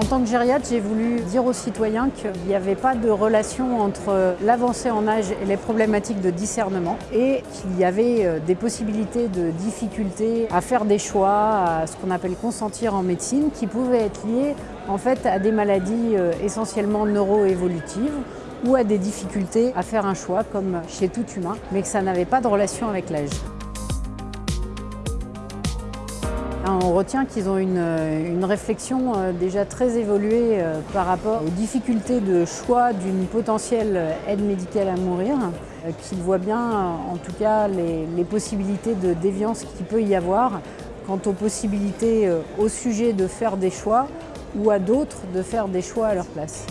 tant que gériatre, j'ai voulu dire aux citoyens qu'il n'y avait pas de relation entre l'avancée en âge et les problématiques de discernement et qu'il y avait euh, des possibilités de difficultés à faire des choix, à ce qu'on appelle consentir en médecine, qui pouvaient être liées en fait à des maladies euh, essentiellement neuroévolutives ou à des difficultés à faire un choix comme chez tout humain, mais que ça n'avait pas de relation avec l'âge. On retient qu'ils ont une, une, réflexion euh, déjà très évoluée euh, par rapport aux difficultés de choix d'une potentielle aide médicale à mourir, euh, qu'ils voient bien en tout cas les, les possibilités de déviance qu'il peut y avoir quant aux possibilités au sujet de faire des choix ou à d'autres de faire des choix à leur place.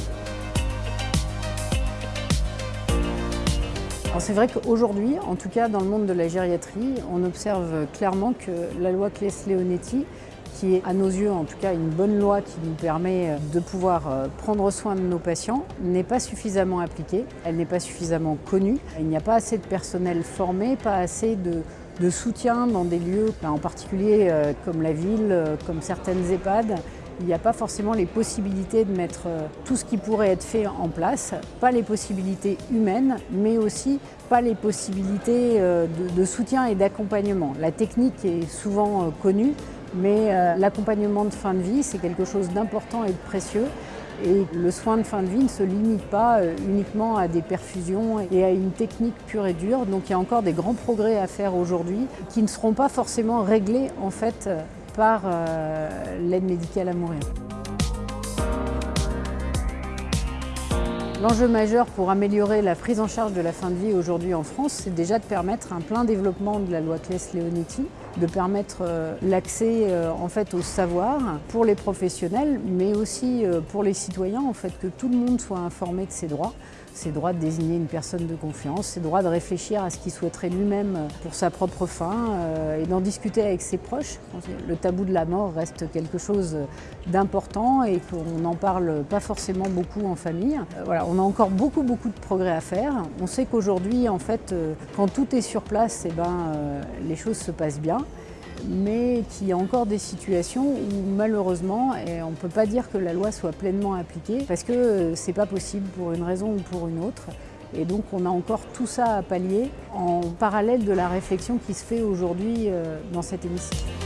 C'est vrai qu'aujourd'hui, en tout cas dans le monde de la gériatrie, on observe clairement que la loi Claes-Leonetti, qui est à nos yeux en tout cas une bonne loi qui nous permet de pouvoir euh, prendre soin de nos patients, n'est pas suffisamment appliquée, elle n'est pas suffisamment connue. Il n'y a pas assez de personnel formé, pas assez de, de soutien dans des lieux, en particulier euh, comme la ville, euh, comme certaines EHPAD, il n'y a pas forcément les possibilités de mettre euh, tout ce qui pourrait être fait en place, pas les possibilités humaines, mais aussi pas les possibilités euh, de, soutien et d'accompagnement. La technique est souvent euh, connue, mais l'accompagnement de fin de vie, c'est quelque chose d'important et de précieux. Et le soin de fin de vie ne se limite pas uniquement à des perfusions et à une technique pure et dure. Donc il y a encore des grands progrès à faire aujourd'hui qui ne seront pas forcément réglés en fait par euh, l'aide médicale à mourir. L'enjeu majeur pour améliorer la prise en charge de la fin de vie aujourd'hui en France, c'est déjà de permettre un plein développement de la loi Claes-Leonetti, de permettre euh, l'accès euh, en fait au savoir pour les professionnels, mais aussi pour les citoyens, en fait que tout le monde soit informé de ses droits ses droits de désigner une personne de confiance, ses droits de réfléchir à ce qu'il souhaiterait lui-même pour sa propre fin euh, et d'en discuter avec ses proches. Le tabou de la mort reste quelque chose d'important et qu'on n'en parle pas forcément beaucoup en famille. Euh, voilà, on a encore beaucoup beaucoup de progrès à faire. On sait qu'aujourd'hui, en fait, euh, quand tout est sur place, eh ben, les choses se passent bien mais qu'il y a encore des situations où malheureusement, on ne peut pas dire que la loi soit pleinement appliquée parce que euh, ce n'est pas possible pour une raison ou pour une autre. Et donc on a encore tout ça à pallier en parallèle de la réflexion qui se fait aujourd'hui euh, dans cet hémicycle.